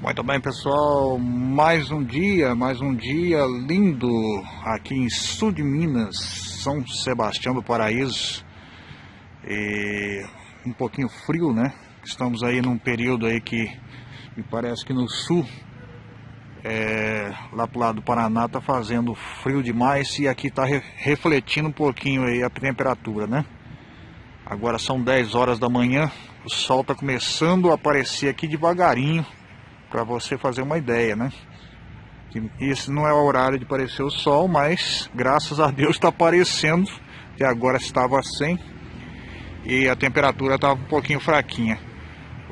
Muito bem, pessoal. Mais um dia, mais um dia lindo aqui em sul de Minas, São Sebastião do Paraíso. E um pouquinho frio, né? Estamos aí num período aí que me parece que no sul, é, lá pro lado do Paraná, tá fazendo frio demais e aqui tá re refletindo um pouquinho aí a temperatura, né? Agora são 10 horas da manhã, o sol tá começando a aparecer aqui devagarinho para você fazer uma ideia, né? Esse não é o horário de aparecer o sol, mas graças a Deus está aparecendo, que agora estava sem e a temperatura estava um pouquinho fraquinha.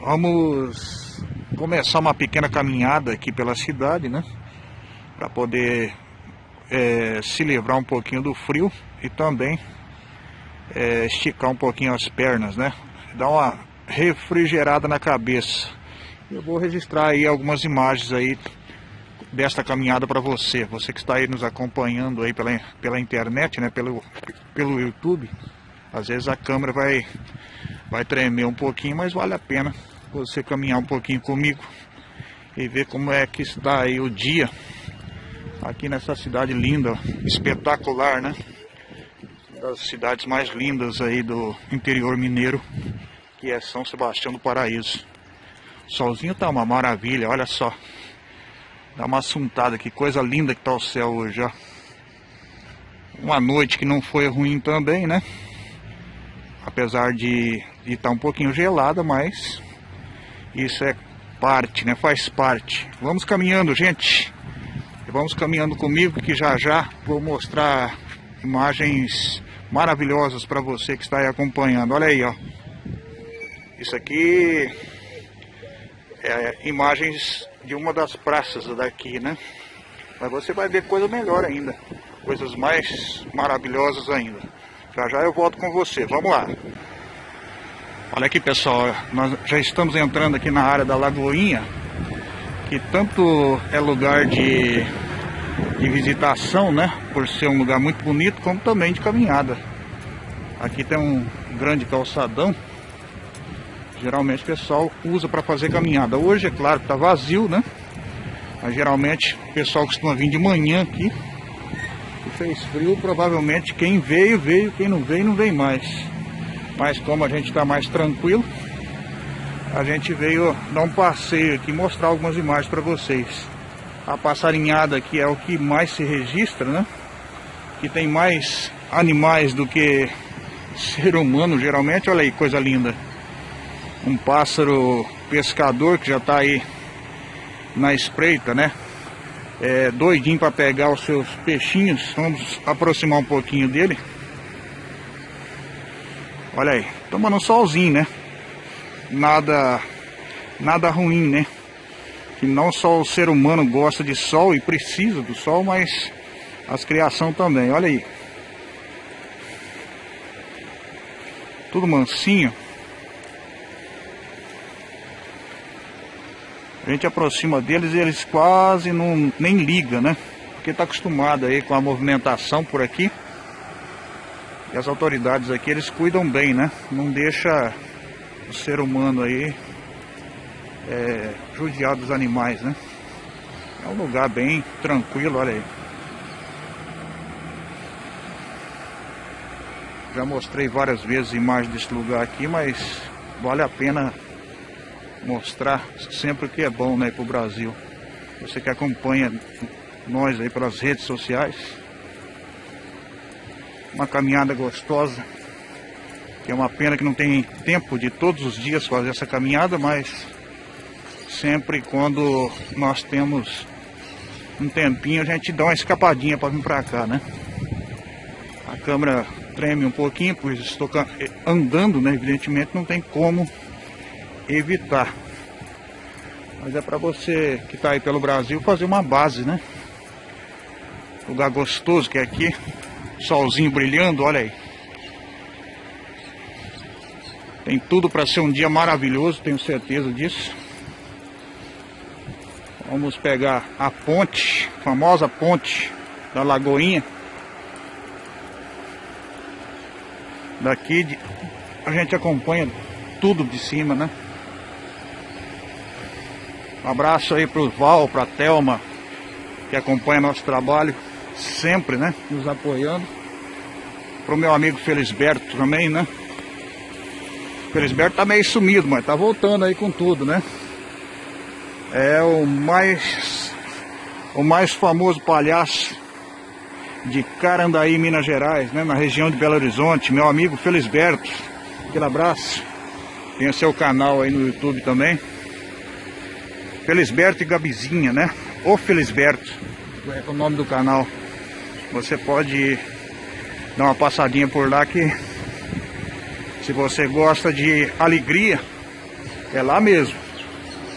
Vamos começar uma pequena caminhada aqui pela cidade, né? Para poder é, se livrar um pouquinho do frio e também é, esticar um pouquinho as pernas, né? Dar uma refrigerada na cabeça. Eu vou registrar aí algumas imagens aí desta caminhada para você, você que está aí nos acompanhando aí pela, pela internet, né, pelo, pelo YouTube. Às vezes a câmera vai, vai tremer um pouquinho, mas vale a pena você caminhar um pouquinho comigo e ver como é que está aí o dia aqui nessa cidade linda, espetacular, né? Das cidades mais lindas aí do interior mineiro, que é São Sebastião do Paraíso. Solzinho tá uma maravilha, olha só. Dá uma assuntada, que coisa linda que tá o céu hoje, ó. Uma noite que não foi ruim também, né? Apesar de estar tá um pouquinho gelada, mas isso é parte, né? Faz parte. Vamos caminhando, gente. Vamos caminhando comigo que já já vou mostrar imagens maravilhosas para você que está aí acompanhando. Olha aí, ó. Isso aqui é, imagens de uma das praças daqui, né? Mas você vai ver coisa melhor ainda, coisas mais maravilhosas ainda. Já já eu volto com você, vamos lá. Olha aqui pessoal, nós já estamos entrando aqui na área da Lagoinha, que tanto é lugar de, de visitação, né? Por ser um lugar muito bonito, como também de caminhada. Aqui tem um grande calçadão Geralmente o pessoal usa para fazer caminhada. Hoje é claro que está vazio, né? Mas geralmente o pessoal costuma vir de manhã aqui. E fez frio, provavelmente quem veio, veio. Quem não veio, não vem mais. Mas como a gente está mais tranquilo, a gente veio dar um passeio aqui, mostrar algumas imagens para vocês. A passarinhada aqui é o que mais se registra, né? Que tem mais animais do que ser humano, geralmente. Olha aí, coisa linda um pássaro pescador que já está aí na espreita, né? É, doidinho para pegar os seus peixinhos. Vamos aproximar um pouquinho dele. Olha aí, tomando um solzinho, né? Nada, nada ruim, né? Que não só o ser humano gosta de sol e precisa do sol, mas as criação também. Olha aí. Tudo mansinho. A gente aproxima deles e eles quase não nem ligam, né? Porque está acostumado aí com a movimentação por aqui. E as autoridades aqui, eles cuidam bem, né? Não deixa o ser humano aí é, judiar dos animais, né? É um lugar bem tranquilo, olha aí. Já mostrei várias vezes imagens desse lugar aqui, mas vale a pena mostrar sempre o que é bom né, para o Brasil. Você que acompanha nós aí pelas redes sociais. Uma caminhada gostosa. Que é uma pena que não tem tempo de todos os dias fazer essa caminhada, mas sempre quando nós temos um tempinho a gente dá uma escapadinha para vir para cá, né? A câmera treme um pouquinho, pois estou andando, né? Evidentemente não tem como evitar. Mas é para você que está aí pelo Brasil fazer uma base, né? Lugar gostoso que é aqui. Solzinho brilhando, olha aí. Tem tudo para ser um dia maravilhoso, tenho certeza disso. Vamos pegar a ponte, famosa ponte da Lagoinha. Daqui a gente acompanha tudo de cima, né? Um abraço aí pro Val, pra Thelma, que acompanha nosso trabalho sempre, né? Nos apoiando. Pro meu amigo Felisberto também, né? Felisberto tá meio sumido, mas tá voltando aí com tudo, né? É o mais o mais famoso palhaço de Carandaí, Minas Gerais, né? Na região de Belo Horizonte, meu amigo Felisberto. Aquele abraço. Tem o seu canal aí no YouTube também. Felisberto e Gabizinha, né? O Felisberto é o nome do canal. Você pode dar uma passadinha por lá que se você gosta de alegria, é lá mesmo.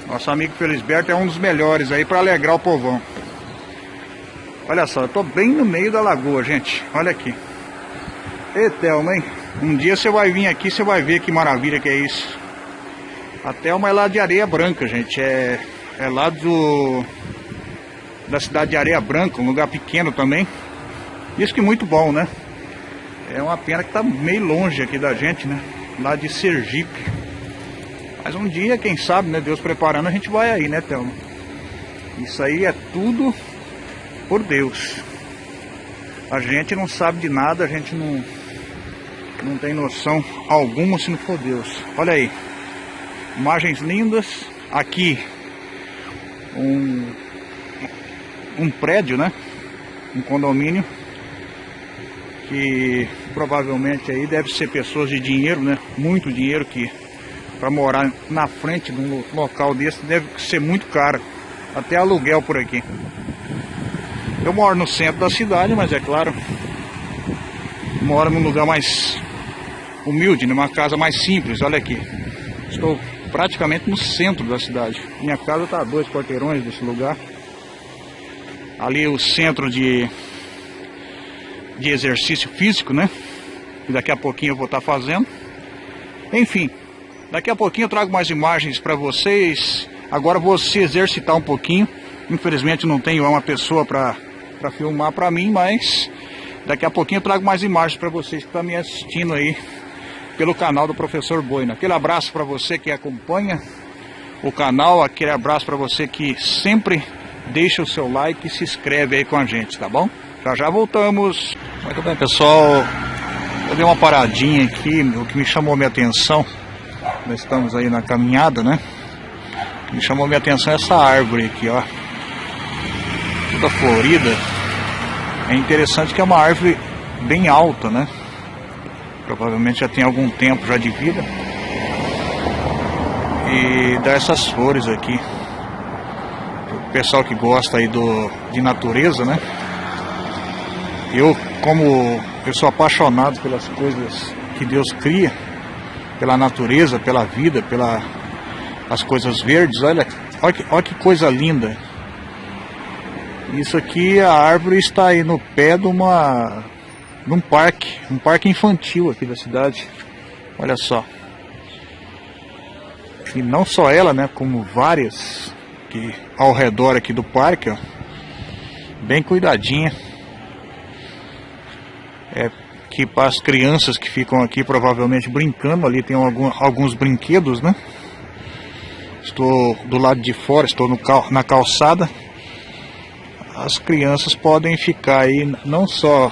Nosso amigo Felisberto é um dos melhores aí para alegrar o povão. Olha só, eu tô bem no meio da lagoa, gente. Olha aqui. Etelma, hein? Um dia você vai vir aqui, você vai ver que maravilha que é isso. A Thelma é lá de Areia Branca, gente. É, é lá do da cidade de Areia Branca, um lugar pequeno também. Isso que muito bom, né? É uma pena que tá meio longe aqui da gente, né? Lá de Sergipe. Mas um dia, quem sabe, né? Deus preparando, a gente vai aí, né, Thelma? Isso aí é tudo por Deus. A gente não sabe de nada, a gente não, não tem noção alguma se não for Deus. Olha aí. Imagens lindas. Aqui um, um prédio, né? Um condomínio que provavelmente aí deve ser pessoas de dinheiro, né? Muito dinheiro que para morar na frente de um local desse deve ser muito caro. Até aluguel por aqui. Eu moro no centro da cidade, mas é claro, moro num lugar mais humilde, numa casa mais simples. Olha aqui, estou praticamente no centro da cidade. Minha casa está a dois quarteirões desse lugar. Ali o centro de, de exercício físico, né? E daqui a pouquinho eu vou estar tá fazendo. Enfim, daqui a pouquinho eu trago mais imagens para vocês. Agora vou se exercitar um pouquinho. Infelizmente não tenho uma pessoa para filmar para mim, mas daqui a pouquinho eu trago mais imagens para vocês que estão me assistindo aí pelo canal do Professor Boina. Aquele abraço para você que acompanha o canal, aquele abraço para você que sempre deixa o seu like e se inscreve aí com a gente, tá bom? Já já voltamos. Muito bem, pessoal. Eu dei uma paradinha aqui, o que me chamou minha atenção, nós estamos aí na caminhada, né? Me chamou minha atenção é essa árvore aqui, ó. Toda florida. É interessante que é uma árvore bem alta, né? Provavelmente já tem algum tempo já de vida. E dá essas flores aqui. O pessoal que gosta aí do, de natureza, né? Eu, como eu sou apaixonado pelas coisas que Deus cria, pela natureza, pela vida, pelas as coisas verdes, olha, olha, que, olha que coisa linda. Isso aqui, a árvore está aí no pé de uma num parque, um parque infantil aqui da cidade. Olha só. E não só ela, né, como várias que ao redor aqui do parque, ó. Bem cuidadinha. É que para as crianças que ficam aqui provavelmente brincando, ali tem algum, alguns brinquedos, né? Estou do lado de fora, estou no cal, na calçada. As crianças podem ficar aí não só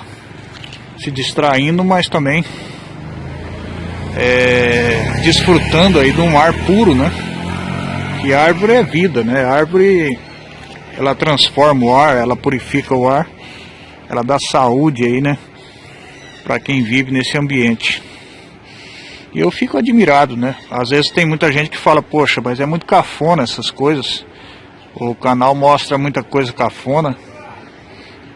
se distraindo, mas também é, desfrutando aí de um ar puro, né? Que árvore é vida, né? Árvore ela transforma o ar, ela purifica o ar, ela dá saúde aí, né? Para quem vive nesse ambiente. E eu fico admirado, né? Às vezes tem muita gente que fala, poxa, mas é muito cafona essas coisas. O canal mostra muita coisa cafona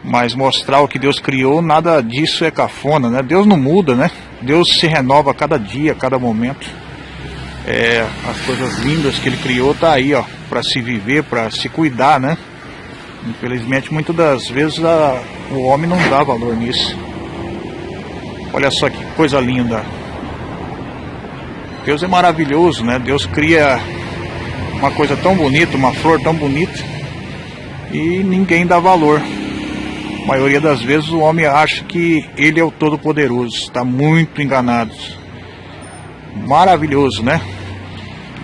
mas mostrar o que Deus criou, nada disso é cafona, né? Deus não muda, né? Deus se renova a cada dia, a cada momento. É, as coisas lindas que Ele criou tá aí, ó, para se viver, para se cuidar, né? Infelizmente, muitas das vezes a, o homem não dá valor nisso. Olha só que coisa linda. Deus é maravilhoso, né? Deus cria uma coisa tão bonita, uma flor tão bonita e ninguém dá valor. A maioria das vezes o homem acha que ele é o Todo-Poderoso. Está muito enganado. Maravilhoso, né?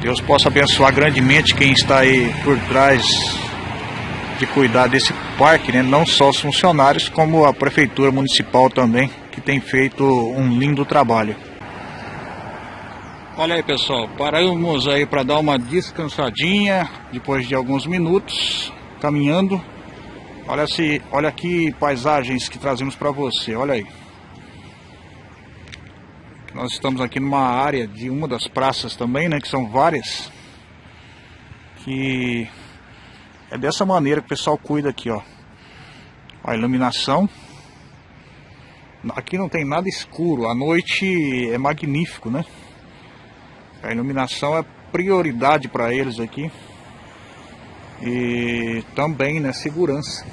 Deus possa abençoar grandemente quem está aí por trás de cuidar desse parque, né? não só os funcionários, como a prefeitura municipal também, que tem feito um lindo trabalho. Olha aí pessoal, paramos aí para dar uma descansadinha depois de alguns minutos caminhando. Olha se, olha que paisagens que trazemos para você, olha aí. Nós estamos aqui numa área de uma das praças também, né, que são várias. Que é dessa maneira que o pessoal cuida aqui, ó. A iluminação. Aqui não tem nada escuro, a noite é magnífico, né? A iluminação é prioridade para eles aqui. E também, né, segurança.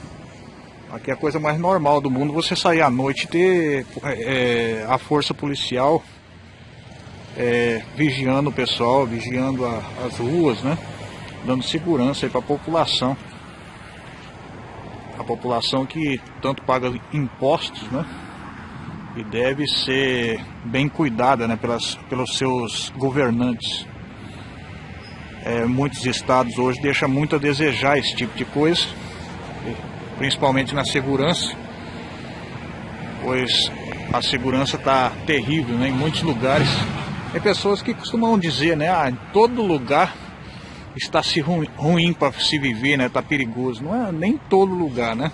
Aqui é a coisa mais normal do mundo você sair à noite e ter é, a força policial é, vigiando o pessoal, vigiando a, as ruas, né? dando segurança para a população. A população que tanto paga impostos, né? E deve ser bem cuidada né, pelas, pelos seus governantes. É, muitos estados hoje deixam muito a desejar esse tipo de coisa, principalmente na segurança, pois a segurança está terrível né, em muitos lugares. Tem pessoas que costumam dizer, né, ah, em todo lugar está se ruim, ruim para se viver, né? Tá perigoso. Não é nem todo lugar, né?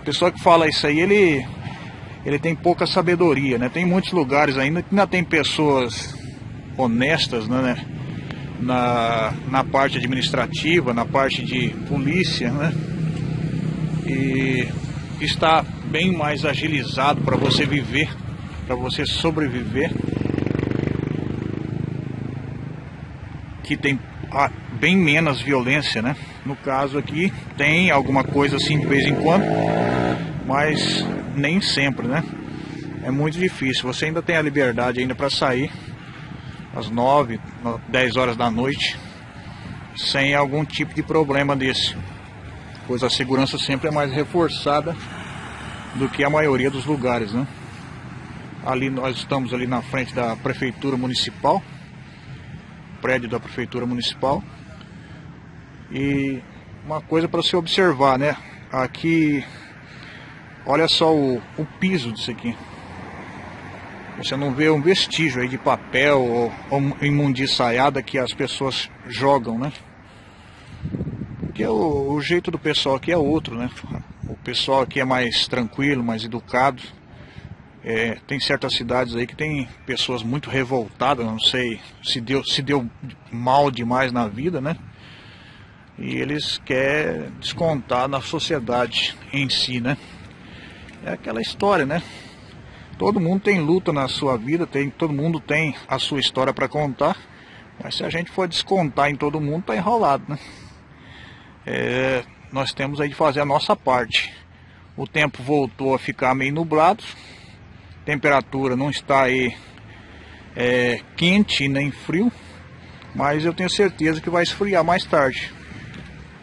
A pessoa que fala isso aí, ele ele tem pouca sabedoria, né? Tem muitos lugares ainda que ainda tem pessoas honestas, né? Na, na parte administrativa, na parte de polícia, né? E está bem mais agilizado para você viver, para você sobreviver. Que tem bem menos violência, né? No caso aqui tem alguma coisa assim de vez em quando, mas nem sempre, né? É muito difícil. Você ainda tem a liberdade ainda para sair às 9, 10 horas da noite sem algum tipo de problema desse. Pois a segurança sempre é mais reforçada do que a maioria dos lugares, né? Ali nós estamos ali na frente da prefeitura municipal prédio da Prefeitura Municipal. E uma coisa para se observar, né? Aqui, olha só o, o piso disso aqui. Você não vê um vestígio aí de papel ou, ou que as pessoas jogam, né? Porque o, o jeito do pessoal aqui é outro, né? O pessoal aqui é mais tranquilo, mais educado. É, tem certas cidades aí que tem pessoas muito revoltadas, não sei se deu, se deu mal demais na vida, né? E eles querem descontar na sociedade em si, né? É aquela história, né? Todo mundo tem luta na sua vida, tem, todo mundo tem a sua história para contar, mas se a gente for descontar em todo mundo, tá enrolado, né? É, nós temos aí de fazer a nossa parte. O tempo voltou a ficar meio nublado, temperatura não está aí é, quente nem frio, mas eu tenho certeza que vai esfriar mais tarde.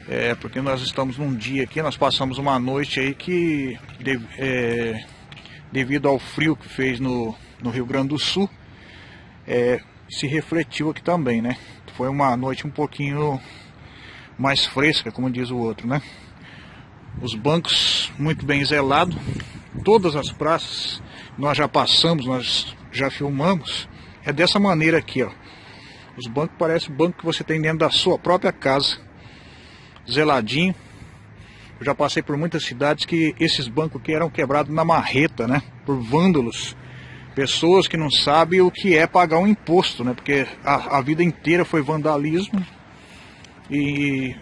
É, porque nós estamos num dia aqui, nós passamos uma noite aí que é, devido ao frio que fez no, no Rio Grande do Sul, é, se refletiu aqui também, né? Foi uma noite um pouquinho mais fresca, como diz o outro, né? Os bancos muito bem zelados, todas as praças nós já passamos, nós já filmamos, é dessa maneira aqui, ó. Os bancos parecem o banco que você tem dentro da sua própria casa, zeladinho. Eu já passei por muitas cidades que esses bancos aqui eram quebrados na marreta, né? Por vândalos. Pessoas que não sabem o que é pagar um imposto, né? Porque a, a vida inteira foi vandalismo. E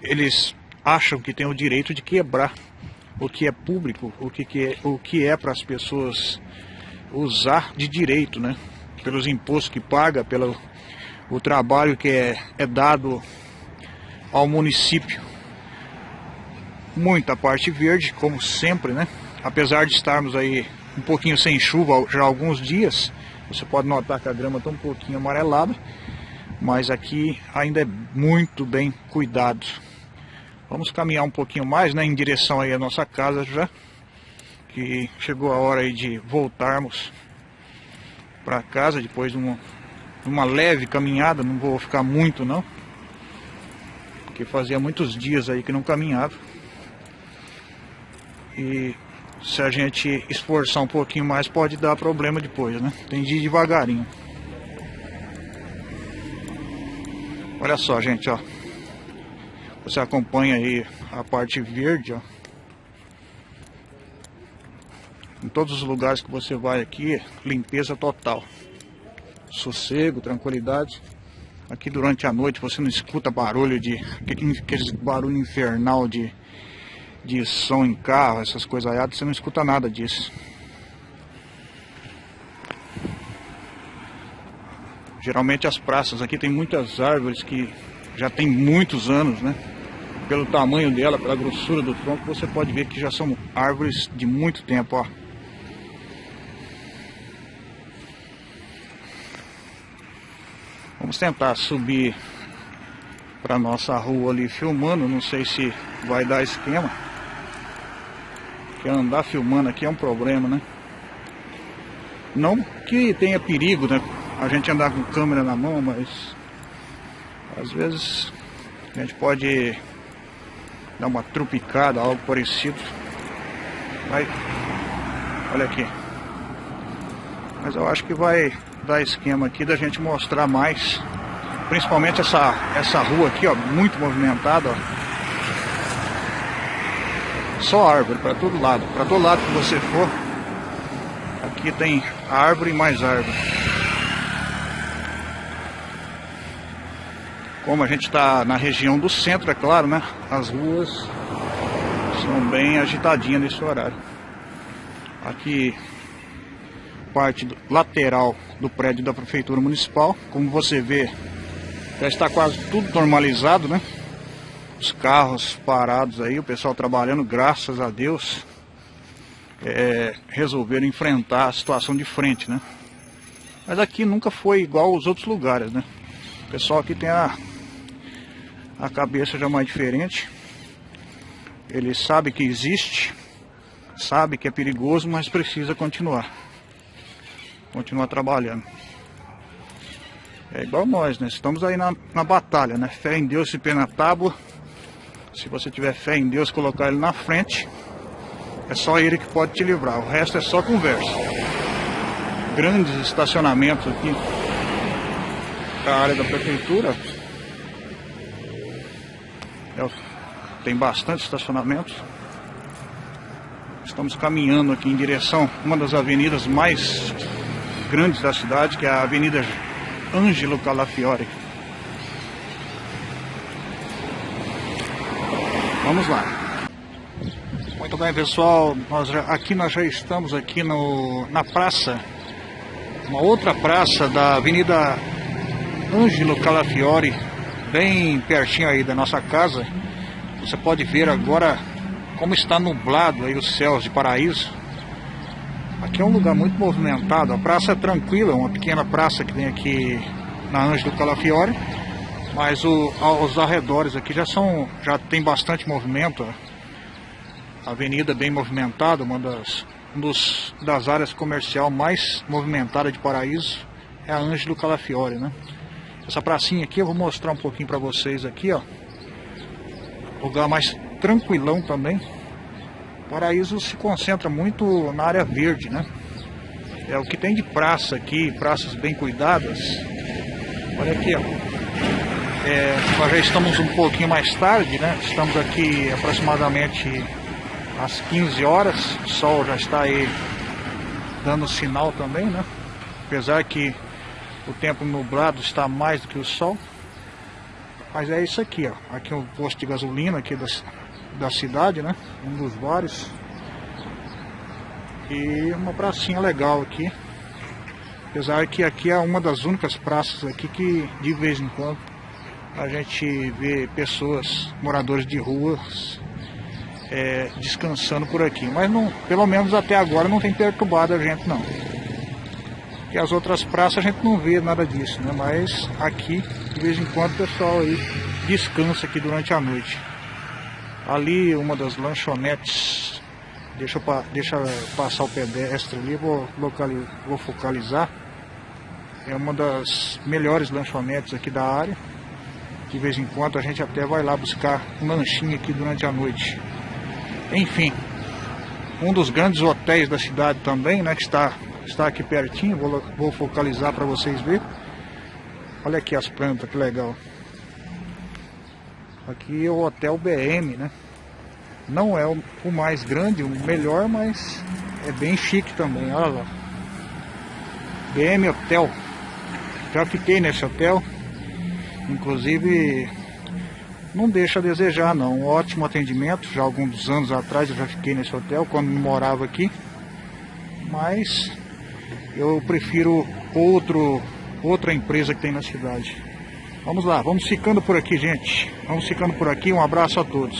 eles acham que tem o direito de quebrar o que é público, o que, que é, o que é para as pessoas usar de direito, né? Pelos impostos que paga, pelo o trabalho que é, é dado ao município. Muita parte verde, como sempre, né? Apesar de estarmos aí um pouquinho sem chuva já há alguns dias, você pode notar que a grama está um pouquinho amarelada, mas aqui ainda é muito bem cuidado. Vamos caminhar um pouquinho mais, né, em direção aí à nossa casa já. Que chegou a hora aí de voltarmos para casa depois de um uma leve caminhada, não vou ficar muito não. Porque fazia muitos dias aí que não caminhava. E se a gente esforçar um pouquinho mais pode dar problema depois, né? Tem de ir devagarinho. Olha só, gente, ó. Você acompanha aí a parte verde, ó. Em todos os lugares que você vai aqui, limpeza total. Sossego, tranquilidade. Aqui durante a noite você não escuta barulho de. aquele barulho infernal de, de som em carro, essas coisas aí, você não escuta nada disso. Geralmente as praças aqui tem muitas árvores que já tem muitos anos, né? Pelo tamanho dela, pela grossura do tronco, você pode ver que já são árvores de muito tempo, ó. Vamos tentar subir para nossa rua ali filmando, não sei se vai dar esquema. Andar filmando aqui é um problema, né? Não que tenha perigo, né? A gente andar com câmera na mão, mas às vezes a gente pode dar uma trupicada, algo parecido. Vai, olha aqui. Mas eu acho que vai dar esquema aqui da gente mostrar mais. Principalmente essa, essa rua aqui, ó, muito movimentada, ó. Só árvore para todo lado. Para todo lado que você for, aqui tem árvore e mais árvore. Como a gente está na região do centro, é claro, né? As ruas são bem agitadinhas nesse horário. Aqui parte lateral do prédio da Prefeitura Municipal. Como você vê, já está quase tudo normalizado, né? Os carros parados aí, o pessoal trabalhando, graças a Deus, é, resolveram enfrentar a situação de frente, né? Mas aqui nunca foi igual aos outros lugares, né? O pessoal aqui tem a, a cabeça já mais diferente. Ele sabe que existe, sabe que é perigoso, mas precisa continuar continuar trabalhando. É igual nós, né? Estamos aí na, na batalha, né? Fé em Deus e pé na tábua. Se você tiver fé em Deus, colocar ele na frente, é só ele que pode te livrar. O resto é só conversa. Grandes estacionamentos aqui a área da prefeitura. É, tem bastante estacionamentos. Estamos caminhando aqui em direção a uma das avenidas mais grandes da cidade, que é a Avenida Ângelo Calafiore. Vamos lá. Muito bem, pessoal. Nós já, aqui nós já estamos aqui no, na praça, uma outra praça da Avenida Ângelo Calafiore, bem pertinho aí da nossa casa. Você pode ver agora como está nublado aí os céus de Paraíso. Aqui é um lugar muito movimentado, a praça é tranquila, uma pequena praça que tem aqui na Ângelo Calafiore, mas o, os arredores aqui já são, já tem bastante movimento, a avenida bem movimentada, uma das, um dos, das áreas comercial mais movimentada de Paraíso é a Ângelo Calafiore, né? Essa pracinha aqui eu vou mostrar um pouquinho para vocês aqui, ó. Lugar mais tranquilão também. Paraíso se concentra muito na área verde, né? É o que tem de praça aqui, praças bem cuidadas. Olha aqui, ó. É, nós já estamos um pouquinho mais tarde, né? Estamos aqui aproximadamente às 15 horas. O sol já está aí dando sinal também, né? Apesar que o tempo nublado está mais do que o sol. Mas é isso aqui, ó. Aqui é o posto de gasolina aqui das, da cidade, né? Um dos vários. E uma pracinha legal aqui. Apesar que aqui é uma das únicas praças aqui que de vez em quando a gente vê pessoas, moradores de ruas, é, descansando por aqui. Mas não, pelo menos até agora não tem perturbado a gente não. E as outras praças a gente não vê nada disso, né? Mas aqui, de vez em quando, o pessoal aí descansa aqui durante a noite. Ali uma das lanchonetes, deixa, deixa passar o pedestre ali, vou, vou focalizar. é uma das melhores lanchonetes aqui da área. De vez em quando a gente até vai lá buscar um lanchinho aqui durante a noite. Enfim, um dos grandes hotéis da cidade também, né, que está, está aqui pertinho, vou, vou focalizar para vocês verem. Olha aqui as plantas, que legal. Aqui é o Hotel BM, né? Não é o, mais grande, o melhor, mas é bem chique também, olha lá. BM Hotel. Já fiquei nesse hotel. Inclusive, não deixa a desejar não. Um ótimo atendimento. Já alguns anos atrás eu já fiquei nesse hotel, quando morava aqui. Mas eu prefiro outro, outra empresa que tem na cidade. Vamos lá, vamos ficando por aqui, gente. Vamos ficando por aqui. Um abraço a todos.